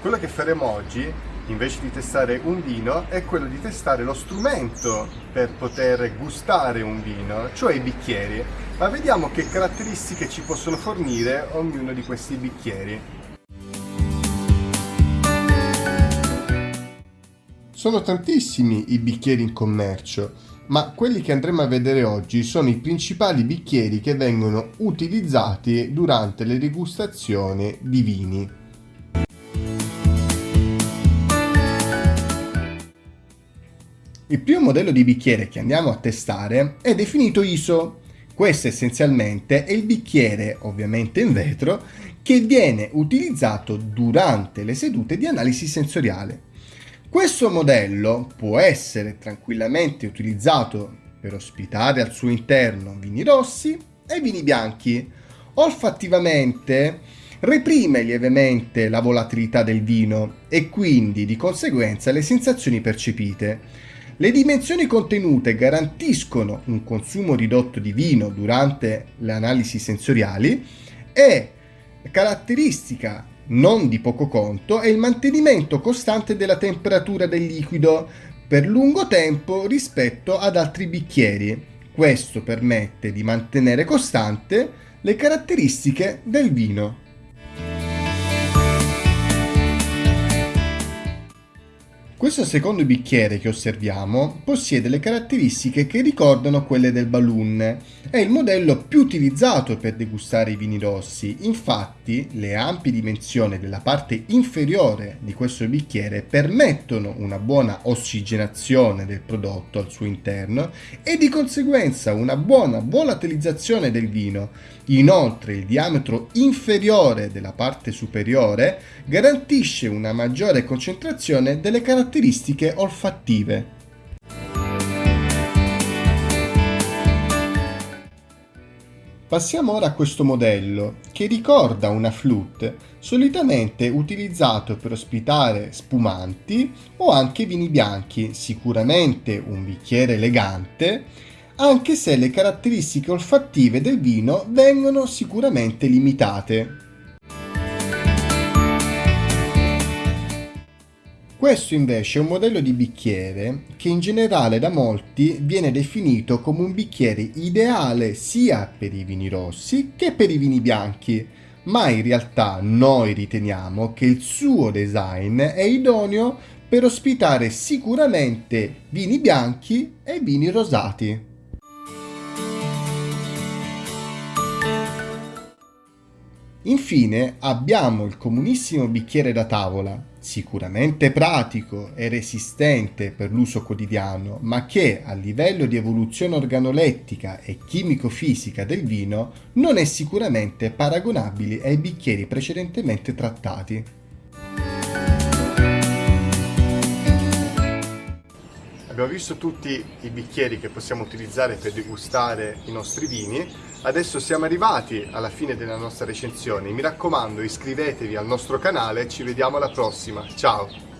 quello che faremo oggi, invece di testare un vino, è quello di testare lo strumento per poter gustare un vino, cioè i bicchieri. Ma vediamo che caratteristiche ci possono fornire ognuno di questi bicchieri. Sono tantissimi i bicchieri in commercio, ma quelli che andremo a vedere oggi sono i principali bicchieri che vengono utilizzati durante le degustazioni di vini. Il primo modello di bicchiere che andiamo a testare è definito ISO. Questo essenzialmente è il bicchiere, ovviamente in vetro, che viene utilizzato durante le sedute di analisi sensoriale. Questo modello può essere tranquillamente utilizzato per ospitare al suo interno vini rossi e vini bianchi. Olfattivamente reprime lievemente la volatilità del vino e quindi di conseguenza le sensazioni percepite. Le dimensioni contenute garantiscono un consumo ridotto di vino durante le analisi sensoriali e caratteristica non di poco conto è il mantenimento costante della temperatura del liquido per lungo tempo rispetto ad altri bicchieri. Questo permette di mantenere costante le caratteristiche del vino. Questo secondo bicchiere che osserviamo possiede le caratteristiche che ricordano quelle del balloon. È il modello più utilizzato per degustare i vini rossi, infatti le ampie dimensioni della parte inferiore di questo bicchiere permettono una buona ossigenazione del prodotto al suo interno e di conseguenza una buona volatilizzazione del vino. Inoltre il diametro inferiore della parte superiore garantisce una maggiore concentrazione delle caratteristiche caratteristiche olfattive. Passiamo ora a questo modello, che ricorda una flute, solitamente utilizzato per ospitare spumanti o anche vini bianchi, sicuramente un bicchiere elegante, anche se le caratteristiche olfattive del vino vengono sicuramente limitate. Questo invece è un modello di bicchiere che in generale da molti viene definito come un bicchiere ideale sia per i vini rossi che per i vini bianchi, ma in realtà noi riteniamo che il suo design è idoneo per ospitare sicuramente vini bianchi e vini rosati. Infine abbiamo il comunissimo bicchiere da tavola, sicuramente pratico e resistente per l'uso quotidiano, ma che a livello di evoluzione organolettica e chimico-fisica del vino non è sicuramente paragonabile ai bicchieri precedentemente trattati. Abbiamo visto tutti i bicchieri che possiamo utilizzare per degustare i nostri vini, adesso siamo arrivati alla fine della nostra recensione, mi raccomando iscrivetevi al nostro canale. Ci vediamo alla prossima, ciao!